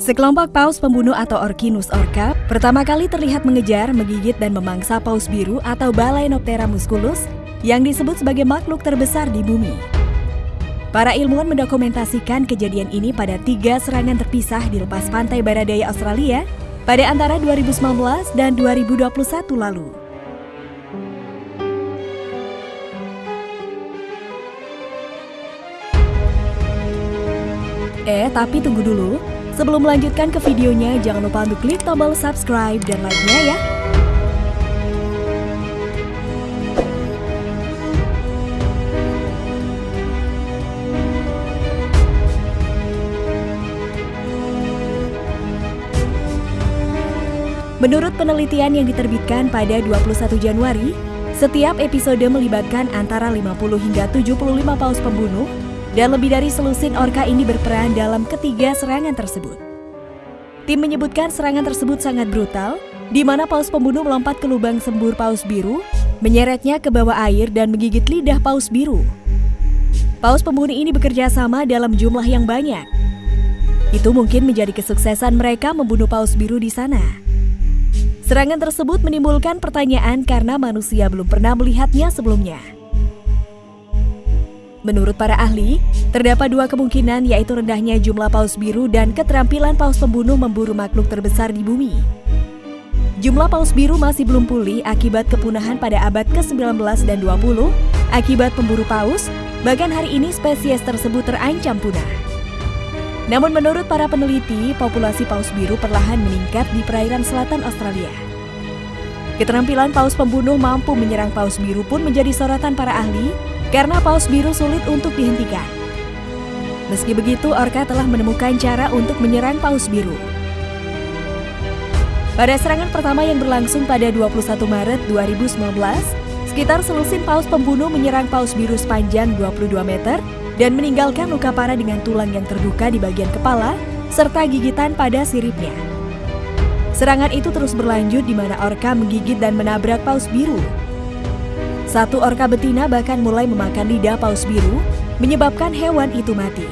Sekelompok paus pembunuh atau Orkinus orca pertama kali terlihat mengejar, menggigit, dan memangsa paus biru atau Balaenoptera musculus yang disebut sebagai makhluk terbesar di bumi. Para ilmuwan mendokumentasikan kejadian ini pada tiga serangan terpisah di lepas pantai barat daya Australia pada antara 2019 dan 2021 lalu. Eh, tapi tunggu dulu. Sebelum melanjutkan ke videonya, jangan lupa untuk klik tombol subscribe dan like-nya ya. Menurut penelitian yang diterbitkan pada 21 Januari, setiap episode melibatkan antara 50 hingga 75 paus pembunuh dan lebih dari selusin orka ini berperan dalam ketiga serangan tersebut. Tim menyebutkan serangan tersebut sangat brutal, di mana paus pembunuh melompat ke lubang sembur paus biru, menyeretnya ke bawah air dan menggigit lidah paus biru. Paus pembunuh ini bekerja sama dalam jumlah yang banyak. Itu mungkin menjadi kesuksesan mereka membunuh paus biru di sana. Serangan tersebut menimbulkan pertanyaan karena manusia belum pernah melihatnya sebelumnya. Menurut para ahli, terdapat dua kemungkinan yaitu rendahnya jumlah paus biru dan keterampilan paus pembunuh memburu makhluk terbesar di bumi. Jumlah paus biru masih belum pulih akibat kepunahan pada abad ke-19 dan 20 akibat pemburu paus, bahkan hari ini spesies tersebut terancam punah. Namun menurut para peneliti, populasi paus biru perlahan meningkat di perairan selatan Australia. Keterampilan paus pembunuh mampu menyerang paus biru pun menjadi sorotan para ahli karena paus biru sulit untuk dihentikan. Meski begitu, orca telah menemukan cara untuk menyerang paus biru. Pada serangan pertama yang berlangsung pada 21 Maret 2019, sekitar selusin paus pembunuh menyerang paus biru sepanjang 22 meter dan meninggalkan luka parah dengan tulang yang terbuka di bagian kepala serta gigitan pada siripnya. Serangan itu terus berlanjut di mana orka menggigit dan menabrak paus biru. Satu orka betina bahkan mulai memakan lidah paus biru, menyebabkan hewan itu mati.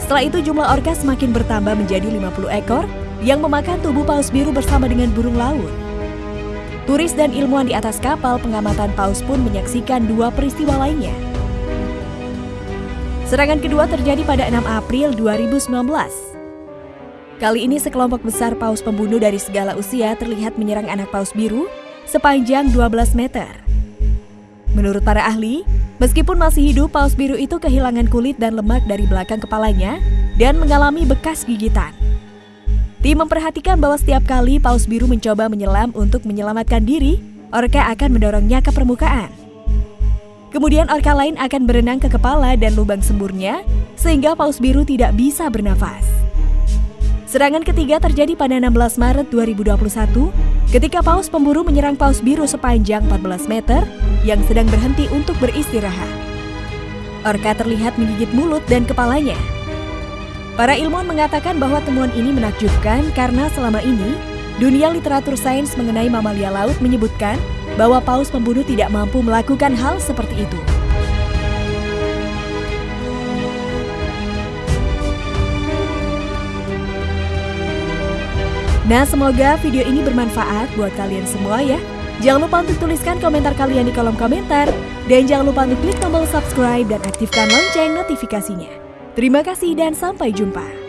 Setelah itu jumlah orka semakin bertambah menjadi 50 ekor yang memakan tubuh paus biru bersama dengan burung laut. Turis dan ilmuwan di atas kapal pengamatan paus pun menyaksikan dua peristiwa lainnya. Serangan kedua terjadi pada 6 April 2019. Kali ini sekelompok besar paus pembunuh dari segala usia terlihat menyerang anak paus biru sepanjang 12 meter. Menurut para ahli, meskipun masih hidup, paus biru itu kehilangan kulit dan lemak dari belakang kepalanya dan mengalami bekas gigitan. Tim memperhatikan bahwa setiap kali paus biru mencoba menyelam untuk menyelamatkan diri, orka akan mendorongnya ke permukaan. Kemudian orka lain akan berenang ke kepala dan lubang semburnya, sehingga paus biru tidak bisa bernafas. Serangan ketiga terjadi pada 16 Maret 2021, ketika paus pemburu menyerang paus biru sepanjang 14 meter yang sedang berhenti untuk beristirahat. Orka terlihat menggigit mulut dan kepalanya. Para ilmuwan mengatakan bahwa temuan ini menakjubkan karena selama ini, dunia literatur sains mengenai mamalia laut menyebutkan bahwa paus pembunuh tidak mampu melakukan hal seperti itu. Nah, semoga video ini bermanfaat buat kalian semua ya. Jangan lupa untuk tuliskan komentar kalian di kolom komentar. Dan jangan lupa untuk klik tombol subscribe dan aktifkan lonceng notifikasinya. Terima kasih dan sampai jumpa.